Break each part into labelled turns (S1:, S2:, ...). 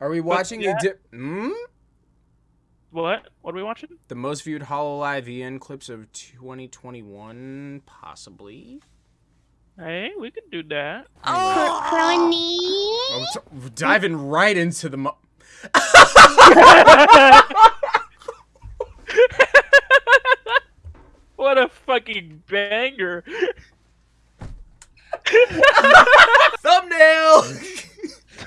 S1: Are we watching a di- hmm?
S2: What? What are we watching?
S1: The most viewed Hololive EN clips of 2021, possibly.
S2: Hey, we can do that.
S3: Crony.
S1: Oh, so- diving right into the. Mo-
S2: What a fucking banger!
S1: Thumbnail.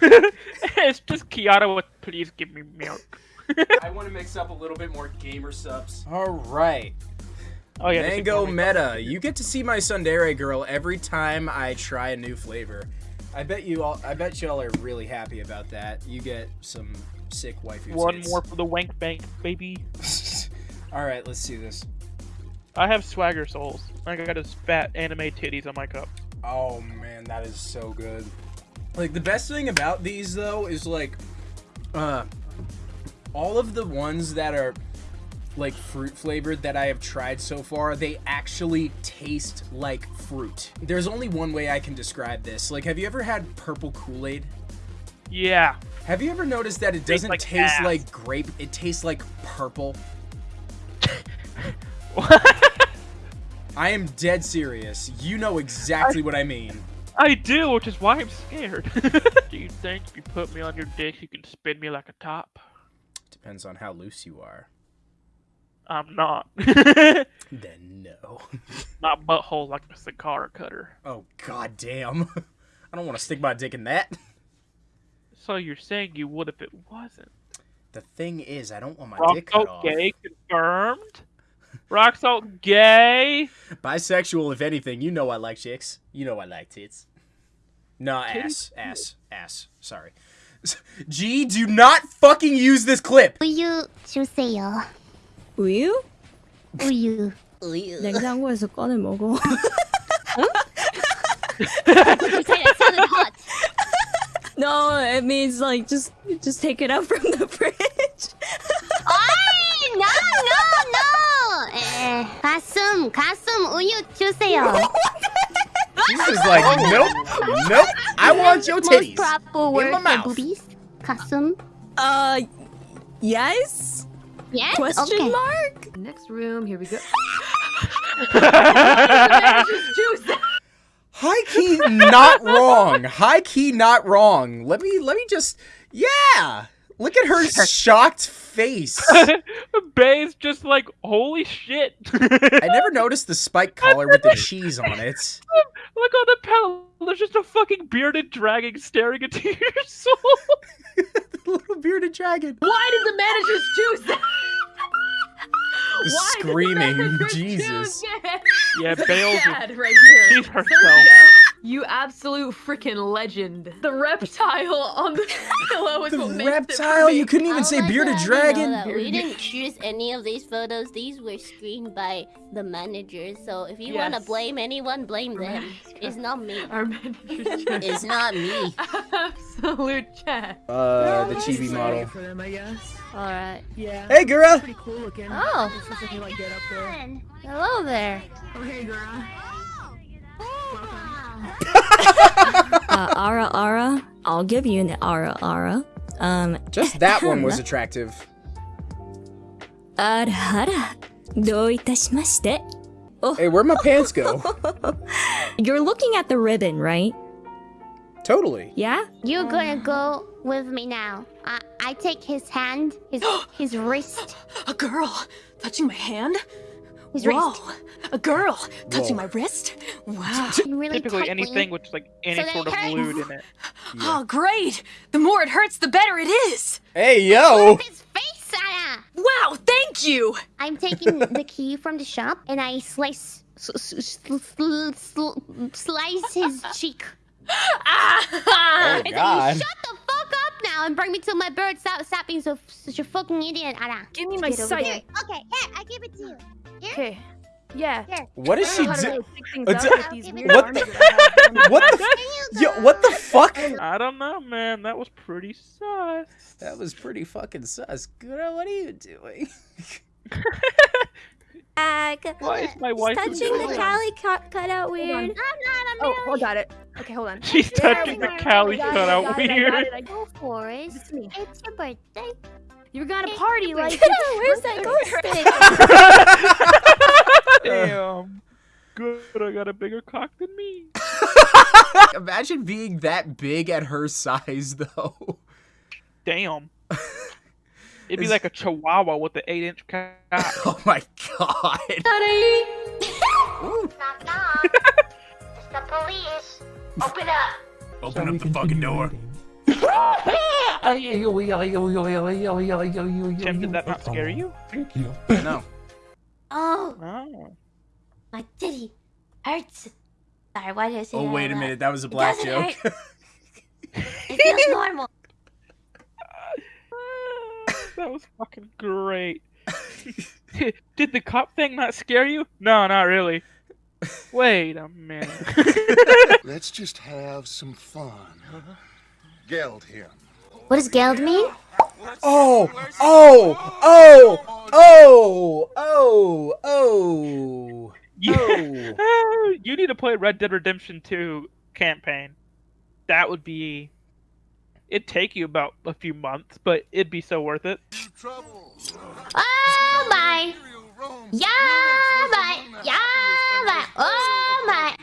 S2: it's just Kiara with please give me milk.
S1: I want to mix up a little bit more Gamer Supps. All right.
S2: Oh yeah, this
S1: Mango. Meta. You get to see my tsundere girl every time I try a new flavor. I bet you all. I bet y'all are really happy about that. You get some sick waifu
S2: One
S1: tits.
S2: more for the wank bank, baby.
S1: all right, let's see this.
S2: I have SwaggerSouls. I got his fat anime titties on my cup.
S1: Oh man, that is so good. Like the best thing about these though is like, uh, all of the ones that are like fruit flavored that I have tried so far, they actually taste like fruit. There's only one way I can describe this. Like, have you ever had purple Kool Aid?
S2: Yeah.
S1: Have you ever noticed that it doesn't
S2: like
S1: taste
S2: ass.
S1: like grape? It tastes like purple. I am dead serious. You know exactly what I mean.
S2: I do, which is why I'm scared. do you think if you put me on your dick, you can spin me like a top?
S1: Depends on how loose you are.
S2: I'm not.
S1: Then no.
S2: My butthole like a cigar cutter.
S1: Oh god damn. I don't want to stick my dick in that.
S2: So you're saying you would if it wasn't?
S1: The thing is, I don't want my dick cut off.
S2: gay confirmed. Rock salt gay.
S1: Bisexual, if anything. You know I like chicks. You know I like tits. No, ass.
S2: Titties?
S1: Ass. Ass. Sorry. G, do not fucking use this clip!
S3: 우유 주세요.
S4: 우유?
S3: 우유.
S4: 냉장고에서 꺼내 먹어.
S3: You say that sounded hot.
S4: no, it means like just just take it out from the fridge.
S3: Ay, no, no, no. 에, 가슴, 가슴 우유 주세요.
S1: Jesus like, nope, nope. I want your
S3: Most
S1: titties.
S3: proper
S1: in
S3: word
S1: my
S3: for
S1: mouth.
S3: boobies. 가슴.
S4: uh, yes?
S3: Yes.
S4: Question
S3: okay.
S4: mark?
S5: Next room, here we go.
S1: High key not wrong. High key not wrong. Let me let me just yeah. Look at her shocked face.
S2: Bae's just like, holy shit.
S1: I never noticed the spike collar with the cheese on it.
S2: Look on the palette. There's just a fucking bearded dragon staring into your soul.
S1: the little bearded dragon.
S5: Why did the managers choose that?
S1: The
S5: Why did the
S1: screaming. Jesus.
S5: choose that?
S2: Yeah, Bale's just
S5: Dad, right here.
S2: She's herself.
S5: Sergio, you absolute freaking legend. The reptile on the pillow is
S1: The
S5: what makes
S1: reptile?
S5: for me.
S1: You couldn't even
S3: I'll
S1: say
S3: let
S1: bearded dragon.
S3: that We didn't choose any of these photos. These were screened by the managers. So if you want to blame anyone, blame them. It's not me.
S5: Our managers
S3: It's not me.
S5: absolute chat.
S1: Uh, the chibi model.
S6: for them, I guess.
S3: All right.
S6: Yeah.
S1: Hey, girl.
S6: Pretty cool looking.
S3: Oh.
S6: It's like get up there.
S3: Hello there.
S6: Oh hey, girl
S4: uh, ara! I'll give you an ara, ara. Um,
S1: Just that one was attractive.
S4: Ara, Do itashimashite. Oh.
S1: Hey, where my pants go?
S4: You're looking at the ribbon, right?
S1: Totally.
S4: Yeah?
S3: You're gonna go with me now. I, I take his hand, his, his wrist.
S5: A girl touching my hand?
S3: His
S5: Whoa.
S3: wrist.
S5: A girl touching
S1: Whoa.
S5: my wrist? Wow.
S3: Really
S2: Typically
S3: tightly.
S2: anything with like any
S3: So
S2: sort of
S3: they
S2: lewd in it.
S5: Oh, great! The more it hurts, the better it is!
S1: Hey, yo.
S3: His face, Anna.
S5: Wow, thank you!
S3: I'm taking the key from the shop and I slice s- s- sl- sl- sl- slice his cheek.
S5: Ah!
S1: Oh, God.
S3: then shut the fuck up now and bring me to my bird. Stop, stop being so such a fucking idiot, Anna.
S5: Give me my
S3: Get over
S5: sight.
S3: Okay, here, I give it to you.
S5: Okay. Yeah.
S1: What is she
S5: doing?
S3: what
S1: the? what the? Yo, what the fuck?
S2: I don't know, man. That was pretty sus.
S1: That was pretty fucking sus. Girl, what are you doing?
S4: Ag.
S2: Why is my wife
S4: touching the?
S5: Calli cutout
S4: weird?
S3: I'm not a
S5: Oh, I got it.
S7: Okay, hold on.
S2: She's touching the
S7: Calli cutout
S2: weird.
S3: Go
S7: for it.
S3: It's your birthday.
S7: You were gonna party like.
S4: Where's that ghost stick?
S2: Damn. Good, I got a bigger cock than me.
S1: Imagine being that big at her size, though.
S2: Damn. It'd be
S1: Is-
S2: like a chihuahua with the eight inch cock.
S1: Oh my god.
S3: Knock knock. it's the police. Open up.
S1: Open up the fucking door.
S2: Tim, did that not scare you? Thank you.
S1: No.
S3: Oh,
S2: Oh.
S3: my titty hurts. Sorry, why did I say
S1: Oh,
S3: that
S1: wait a minute. That was a black
S3: doesn't
S1: joke.
S3: hurt. It feels normal.
S2: that was fucking great. Did the cop thing not scare you? No, not really. Wait a minute.
S8: Let's just have some fun. Geld him.
S3: What does geld mean?
S1: Oh, oh, oh, oh, oh, oh,
S2: You,
S1: oh.
S2: you need to play Red Dead Redemption 2 campaign. That would be. It'd take you about a few months, but it'd be so worth it.
S3: Oh my. Yeah, my. Yeah, my. Oh my.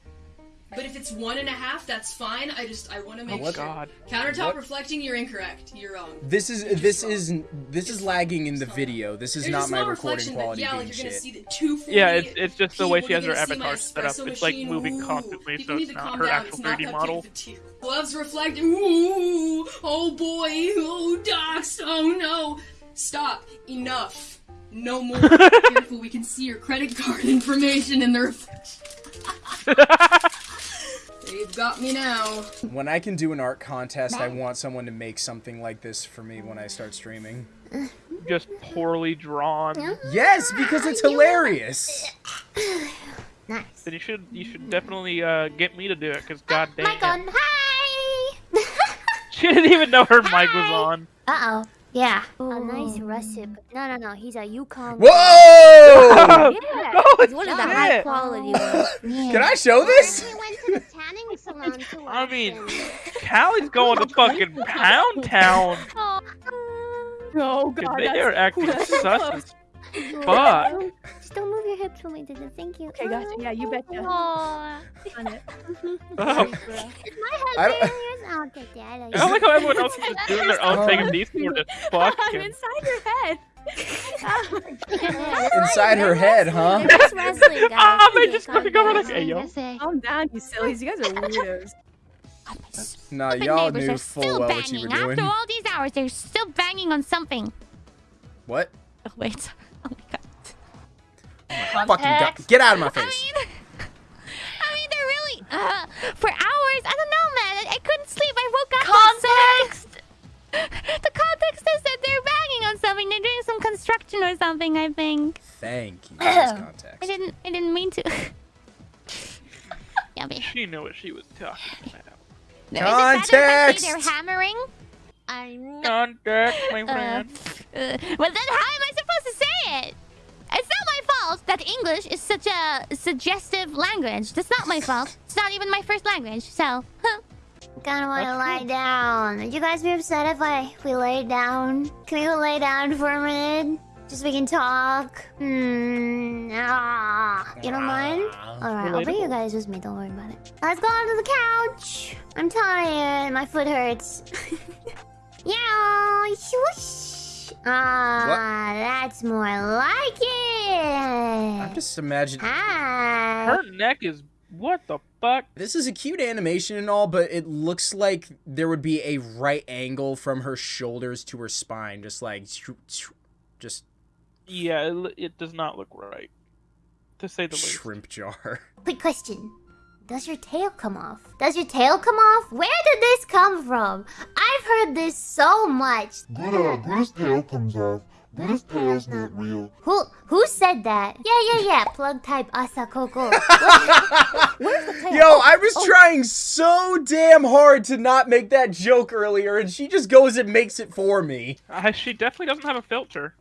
S9: but if it's one and a half, that's fine. I just I want to make
S2: Oh
S9: sure.
S2: God.
S9: Countertop
S1: What?
S9: reflecting, you're incorrect. You're wrong.
S1: This is this is this is lagging in the video. This is
S9: There's
S1: not my recording
S9: reflection that-
S1: quality
S9: yeah,
S1: being
S9: like you're gonna see the 240
S2: Yeah, it's it's just the way she has her
S9: gonna
S2: avatar set up.
S9: espresso
S2: It's like moving
S9: Ooh,
S2: constantly,
S9: people
S2: so it's not her
S9: down.
S2: actual
S9: It's not
S2: 3D
S9: cupcake
S2: model.
S9: Gloves reflecting. Ooh, oh boy, oh docs, oh no. Stop. Enough. No more. Careful, we can see your credit card information in the reflection. They've got me now.
S1: When I can do an art contest, I want someone to make something like this for me when I start streaming.
S2: Just poorly drawn.
S1: Yes, because it's hilarious.
S3: Nice.
S2: Then you should you should definitely uh, get me to do it, cause goddamn,
S3: Mic on. Hi.
S2: she didn't even know her mic was on.
S3: Uh oh. Yeah. A nice russet. No, no, no. He's a Yukon.
S1: Whoa!
S7: Yeah.
S2: Oh,
S7: It's one of the high quality ones.
S1: Can I show this?
S3: We went to the tanning salon to
S2: I mean, Calli's going to fucking Pound Town.
S7: Oh
S2: Dude, oh,
S7: god,
S2: They are acting
S7: that's
S2: sus as fuck.
S3: Just don't move your hips for me, Dada. Thank you.
S7: Okay, gotcha. Yeah, you betcha.
S3: Aw.
S7: On it.
S2: Um, oh,
S3: Is my
S1: I
S3: husband
S1: don't-
S3: yours? Oh, okay, Dad.
S2: I don't like how everyone else is just doing their own thing and these two are just
S7: I'm
S2: fucking.
S7: inside your head.
S1: Inside her head, huh?
S3: They're just wrestling, guys.
S2: Ah, they just
S3: calm
S2: fucking go over
S3: down.
S2: like, hey, yo.
S7: Calm down, you sillies. You guys are weirdos.
S1: Nah, y'all
S3: neighbors
S1: knew
S3: are
S1: full
S3: still
S1: well what you were
S3: banging.
S1: doing.
S3: After all these hours, they're still banging on something.
S1: What?
S3: Oh, wait. Oh my god.
S1: Fucking god. Get out of my face.
S3: I
S1: face.
S3: mean, I mean, they're really uh, for hours. I don't know, man. I, I couldn't context. I didn't. I didn't mean to. Yummy.
S2: She knew what she was talking about.
S3: Is it better if I
S1: Context!
S3: say they're hammering? I'm not.
S2: Contact, my
S3: Uh,
S2: friend.
S3: uh, well, then how am I supposed to say it? It's not my fault that English is such a suggestive language. That's not my fault. It's not even my first language, so. Huh. Kinda wanna lie down. Would you guys be upset if I if we lay down? Can we go lay down for a minute? Just we can talk. Hmm. Ah. You don't mind? Alright, I'll bring you guys with me. Don't worry about it. Let's go onto the couch. I'm tired. My foot hurts. yeah. Swoosh. Ah, that's more like it.
S1: I'm just imagining.
S3: Hi.
S2: Her neck is what the fuck?
S1: This is a cute animation and all, but it looks like there would be a right angle from her shoulders to her spine, just like, just
S2: Yeah, it, it does not look right, to say the least.
S1: shrimp jar.
S3: Quick question. Does your tail come off? Does your tail come off? Where did this come from? I've heard this so much.
S8: Good, uh, Bruce tail comes off. This tail's not real.
S3: Who who said that? Yeah, yeah, yeah. Plug type Asa Coco. Where's the tail?
S1: Yo,
S3: Oh,
S1: I was
S3: oh.
S1: trying so damn hard to not make that joke earlier, and she just goes and makes it for me.
S2: Uh, she definitely doesn't have a filter.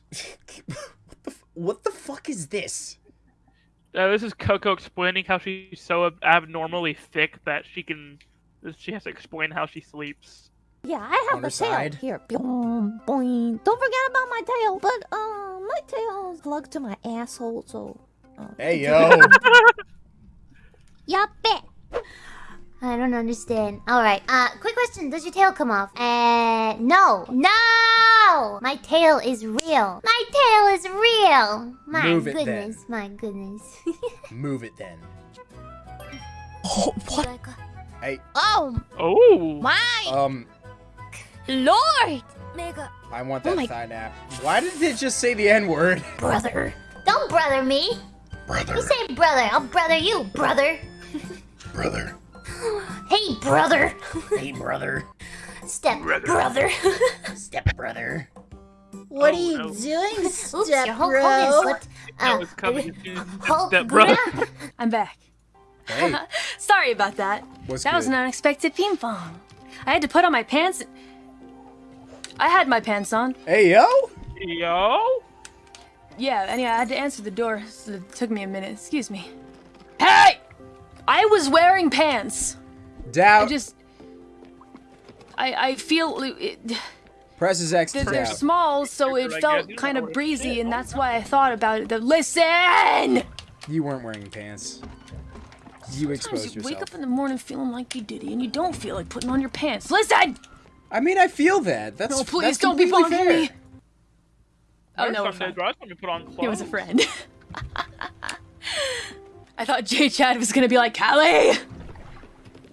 S1: what, the, f- what the fuck is this?
S2: Uh, this is Coco explaining how she's so abnormally thick that she can. She has to explain how she sleeps.
S3: Yeah, I have
S1: On
S3: the
S1: her
S3: tail
S1: side.
S3: here. Boom, boing. Don't forget about my tail. But um, my tail is plugged to my asshole, so. uh,
S1: Hey, yo.
S3: Yuppie. I don't understand. All right. Uh, quick question: Does your tail come off? Uh, no, no. My tail is real. My tail is real. My
S1: Move it, then.
S3: goodness. My goodness.
S1: Move it then.
S3: oh, what?
S1: Hey,
S3: Oh
S2: Oh.
S3: my
S1: um,
S3: lord, Mega.
S1: I want
S3: Oh
S1: that
S3: my-
S1: thigh nap. Why did it just say the N word?
S3: brother. Don't brother me.
S8: Brother,
S3: You say brother. I'll brother you, brother.
S8: brother.
S3: Hey, brother.
S1: Hey, brother.
S3: Step brother.
S1: Step brother.
S10: What
S2: Oh,
S10: are you
S2: no.
S10: doing,
S3: Oops,
S10: step
S3: your Hulk
S10: bro?
S3: Slipped.
S2: That
S3: Uh,
S2: was coming as soon as you said
S3: Hulk
S2: step brother.
S7: I'm back.
S1: Hey,
S7: Sorry about that.
S1: what's
S7: That was an unexpected ping pong. I had to put on my pants. I had my pants on.
S1: Hey, yo.
S2: Yo.
S7: Yeah, and yeah, I had to answer the door, so it took me a minute. Excuse me. Hey! I was wearing pants. I just. I I feel it,
S1: Presses X to
S7: they're, they're small, so it felt kind of breezy, and that's why I thought about it. The, listen!
S1: You weren't wearing pants. You
S7: Sometimes
S1: exposed
S7: you wake up in the morning feeling like you did, and you don't feel like putting on your pants. Listen!
S1: I mean, I feel that. That's
S7: No, please
S1: that's
S7: don't be
S1: completely
S7: bothering
S1: fair.
S7: me. Oh no, we're
S2: some
S7: fine.
S2: days where I just want to put on clothes.
S7: It was a friend. I thought J Chad was gonna be like, Calli!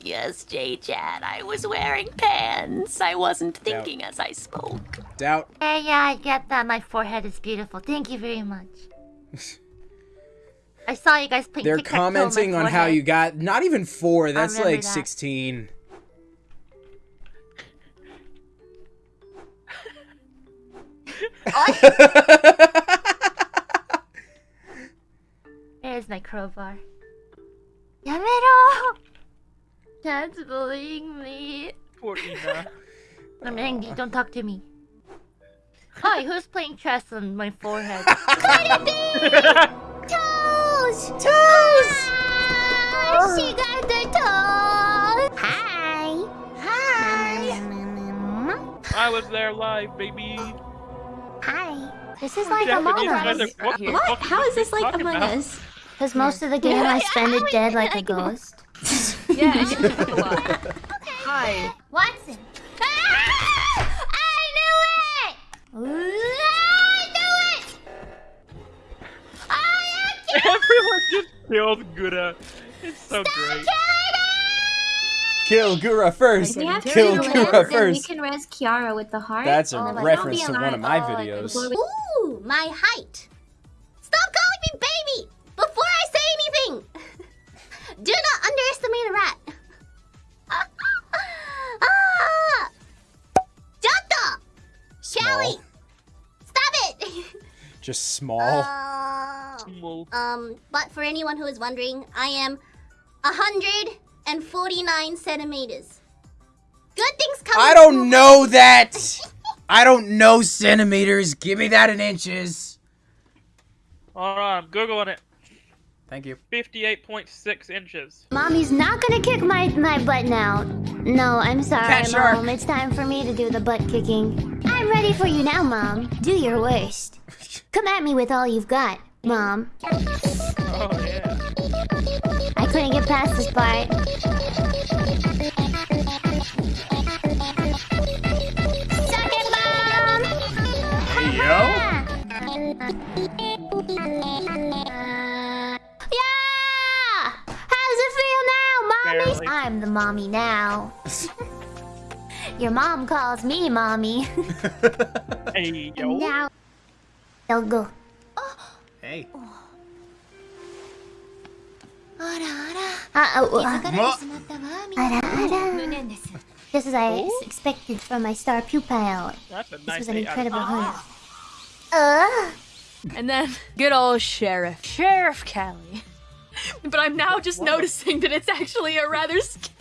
S7: Yes, J Chad, I was wearing pants. I wasn't thinking as I spoke.
S1: Doubt.
S3: Yeah, yeah, I get that. My forehead is beautiful. Thank you very much. I saw you guys playing
S1: They're
S3: tic-tac-toe on
S1: commenting on how you got not even four. That's like
S3: that.
S1: 16.
S3: There's my crowbar. Yamero! Dad's bullying me.
S2: Poor Ina.
S3: I'm angry. Don't talk to me. Hi, who's playing chess on my forehead? Toes! Toes! Ah, she got the toes! Hi! Hi!
S2: I was there live, baby.
S3: Hi! This is like
S2: Japanese
S3: Among Us.
S2: what
S10: What? How is this like Among? Us?
S3: Because most of the game I spend it dead like a ghost.
S7: Yeah, and you a lot. Hi.
S3: Watson! Ah! I knew it! I knew it! I am
S2: Everyone just killed Gura. It's so great.
S1: Kill Gura first.
S10: We have to
S1: Kill
S10: do
S1: Gura
S10: res, then we can res Kiara with the heart.
S1: That's a
S10: Oh,
S1: reference to one of my.
S10: Oh,
S1: videos.
S3: Ooh, my height.
S1: Small.
S3: Uh, um, but for anyone who is wondering, I am 149 centimeters. Good things come.
S1: I don't
S3: small
S1: know that. I don't know centimeters. Give me that in inches.
S2: Alright, I'm googling it.
S1: Thank you.
S2: 58.6 inches.
S3: Mommy's not gonna kick my, my butt now. No, I'm sorry,
S1: Cat shark.
S3: Mom. It's time for me to do the butt kicking. I'm ready for you now, Mom. Do your worst. Come at me with all you've got, Mom.
S2: Oh, yeah.
S3: I couldn't get past this part. Suck it, Mom!
S1: Hey, yo.
S3: Yeah! How does it feel now, mommy?
S2: Barely.
S3: I'm the mommy now. Your mom calls me mommy.
S2: Hey, yo.
S3: now, they'll go.
S1: Hey.
S3: Uh, oh, uh,
S1: Ma-
S3: ara, ara. Just as I s- expected from my star pupil.
S2: That's a
S3: This was an
S2: eight out of
S3: incredible
S2: ten.
S3: hunt. Uh,
S7: And then good old sheriff, Sheriff Calli. But I'm now just noticing that it's actually a rather, sc-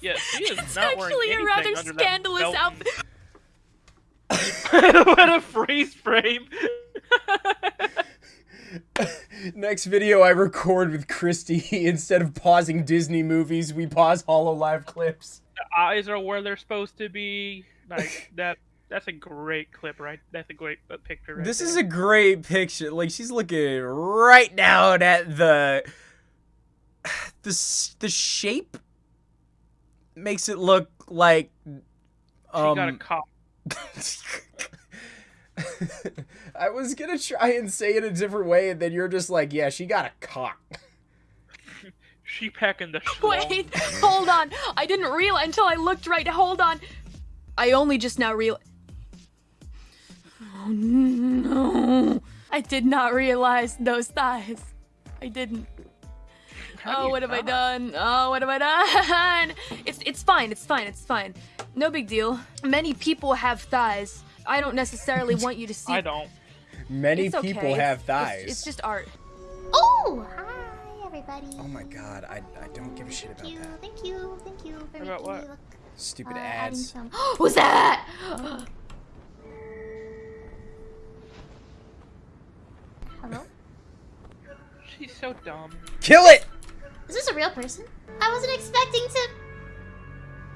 S2: Yeah, she is
S7: it's
S2: not wearing
S7: actually a
S2: anything
S7: rather
S2: under that
S7: scandalous
S2: belt.
S7: outfit.
S2: what a freeze frame.
S1: Next video I record with Christy. Instead of pausing Disney movies, we pause Hololive clips.
S2: the eyes are where they're supposed to be. Like that. That's a great clip, right? That's a great uh, picture. Right
S1: This
S2: there.
S1: is a great picture. Like she's looking right down at the the the shape makes it look like
S2: She
S1: um
S2: got a cop.
S1: I was gonna try and say it a different way, and then you're just like, yeah, she got a cock.
S2: She packing the schlong.
S7: Wait, hold on. I didn't realize until I looked right. Hold on. I only just now realized. Oh no! I did not realize those thighs. I didn't.
S2: How
S7: Oh, what have I done? Oh, what have I done? It's it's fine. It's fine. It's fine. No big deal. Many people have thighs. I don't necessarily want you to see.
S2: I don't.
S1: Many
S7: It's
S1: people
S7: It's-
S1: have thighs.
S7: It's, just art.
S3: oh, hi everybody.
S1: Oh my god, I, I don't give a shit about
S3: Thank you,
S1: that.
S3: thank you, thank you for
S2: About what?
S3: me look.
S1: Stupid
S3: uh, adding
S1: ads.
S3: some- Who's that? Hello?
S2: She's so dumb.
S1: Kill it!
S3: Is this a real person? I wasn't expecting to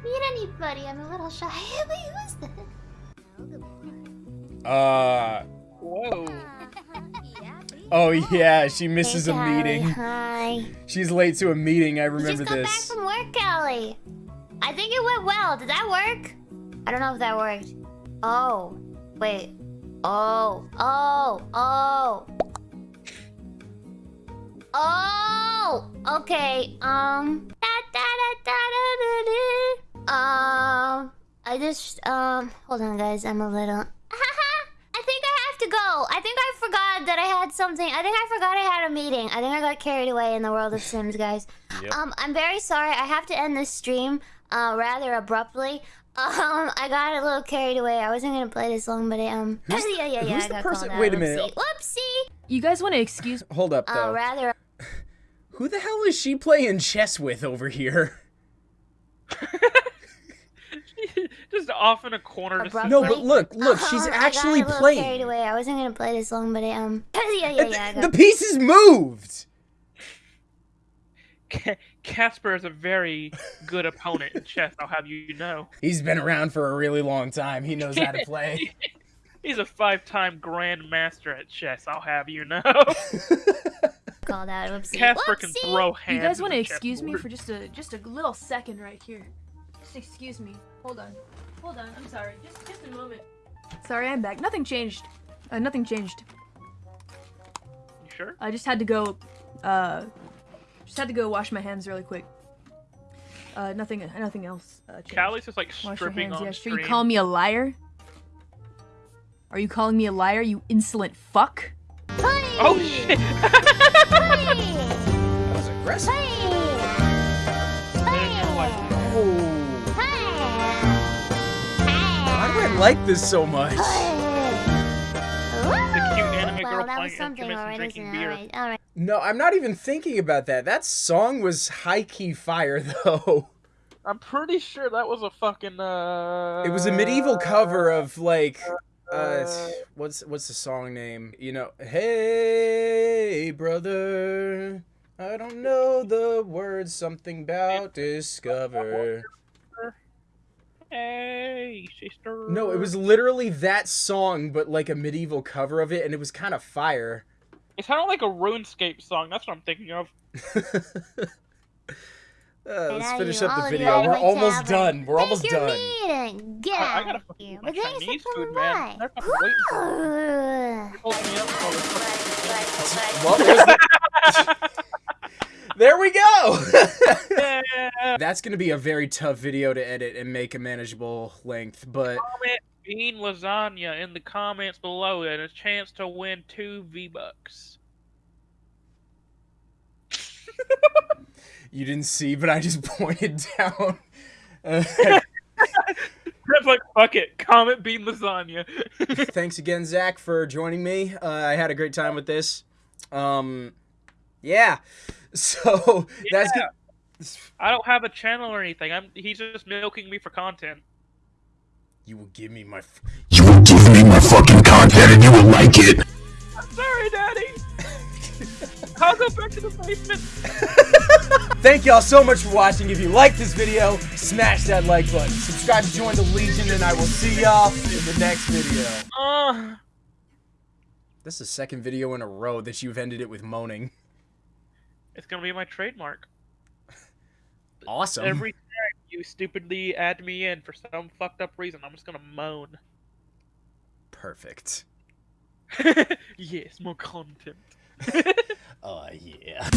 S3: meet anybody. I'm a little shy. Wait, who is this?
S1: Uh
S2: Whoa.
S1: oh yeah, she misses
S3: Hey,
S1: a
S3: Calli,
S1: meeting.
S3: Hi.
S1: She's late to a meeting. I remember
S3: just got back
S1: this.
S3: from work, Calli. I think it went well. Did that work? I don't know if that worked. Oh, wait. Oh, oh, oh. Oh, okay. Um. Da, da, da, da, da, da, da. I just um. Hold on, guys. I'm a little. I think I have to go. I think I forgot that I had something. I think I forgot I had a meeting. I think I got carried away in the world of Sims, guys. Um, I'm very sorry. I have to end this stream uh, rather abruptly. Um, I got a little carried away. I wasn't gonna play this long, but I, um,
S1: Who's-
S3: yeah, yeah, yeah.
S1: who's
S3: I
S1: the
S3: got
S1: person- wait a minute.
S3: Whoopsie. Whoopsie.
S7: You guys want to excuse?
S1: Hold up
S3: Uh,
S1: though.
S3: rather.
S1: Who the hell is she playing chess with over here?
S2: Just off in a corner. Just
S3: Abruptly.
S1: No, but look, look, she's
S3: Um,
S1: actually
S3: I got a little carried away. I wasn't gonna play this long, but I, um, yeah, yeah, yeah. I
S1: The
S3: got
S1: pieces moved.
S2: Casper is a very good opponent in chess. I'll have you know.
S1: He's been around for a really long time. He knows how to play.
S2: He's a five-time grandmaster at chess. I'll have you know.
S3: called out. Whoopsie.
S2: Casper can
S3: Whoopsie.
S2: throw hands.
S7: You guys
S2: want
S7: want to excuse me for just a just a little second right here? Just excuse me. Hold on. Hold on. I'm sorry. Just just a moment. Sorry, I'm back. Nothing changed. Uh, nothing changed.
S2: You sure?
S7: I just had to go. Uh, just had to go wash my hands really quick. Uh, nothing. Nothing else. Uh, changed.
S2: Calli's just like
S7: Wash
S2: stripping
S7: hands.
S2: on
S7: Yeah, sure.
S2: stream.
S7: You call me a liar? Are you calling me a liar? You insolent fuck.
S2: Oh shit!
S1: That was aggressive. Why do I like this so much?
S2: The cute anime
S3: Well,
S2: girl
S3: that
S2: playing
S3: was something,
S2: instruments and
S3: alright,
S2: drinking
S3: isn't it?
S2: beer.
S3: Alright, alright.
S1: No, I'm not even thinking about that. That song was high key fire though.
S2: I'm pretty sure that was a fucking. uh...
S1: It was a medieval cover of like uh what's what's the song name? You know, hey brother, I don't know the words something about discover.
S2: Hey, sister.
S1: No, it was literally that song but like a medieval cover of it and it was kind of fire.
S2: It sounded like a RuneScape song. That's what I'm thinking of.
S1: Uh, let's
S3: Now
S1: finish up the video. We're almost
S3: tavern.
S1: done. We're
S3: Take
S1: almost
S3: your
S1: done.
S3: meeting. Get
S2: I, I
S3: out
S2: gotta
S3: of
S2: fucking
S3: here.
S2: eat my
S3: But thanks
S2: Chinese
S3: for
S2: food,
S3: coming
S2: man.
S3: by.
S2: They're fucking waiting for me.
S3: Ugh.
S2: Holding me up for this
S1: What was the... there we go.
S2: Yeah.
S1: That's gonna be a very tough video to edit and make a manageable length, but
S2: Comment bean lasagna in the comments below and a chance to win two V bucks.
S1: you didn't see. But I just pointed down
S2: That's like fuck it. Comet bean lasagna.
S1: Thanks again, Zach, for joining me. Uh, I had a great time with this. Um, yeah. So that's good.
S2: I don't have a channel or anything. I'm he's just milking me for content.
S1: You will give me my. F-
S8: You will give me my fucking content and you will like it.
S2: I'm sorry, Daddy. I'll go back to the basement.
S1: Thank y'all so much for watching. If you liked this video, smash that like button. Subscribe to join the Legion, and I will see y'all in the next video.
S2: Uh,
S1: This is the second video in a row that you've ended it with moaning.
S2: It's gonna be my trademark.
S1: awesome.
S2: Every time you stupidly add me in for some fucked up reason, I'm just gonna moan.
S1: Perfect.
S2: yes, more content.
S1: Oh yeah.